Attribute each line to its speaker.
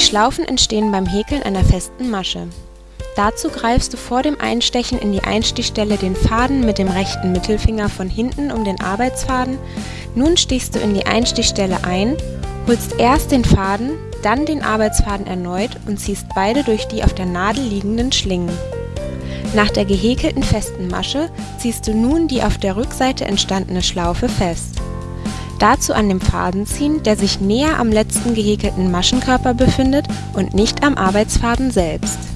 Speaker 1: Schlaufen entstehen beim Häkeln einer festen Masche. Dazu greifst du vor dem Einstechen in die Einstichstelle den Faden mit dem rechten Mittelfinger von hinten um den Arbeitsfaden, nun stichst du in die Einstichstelle ein, holst erst den Faden, dann den Arbeitsfaden erneut und ziehst beide durch die auf der Nadel liegenden Schlingen. Nach der gehäkelten festen Masche ziehst du nun die auf der Rückseite entstandene Schlaufe fest. Dazu an dem Faden ziehen, der sich näher am letzten gehäkelten Maschenkörper befindet und nicht am Arbeitsfaden selbst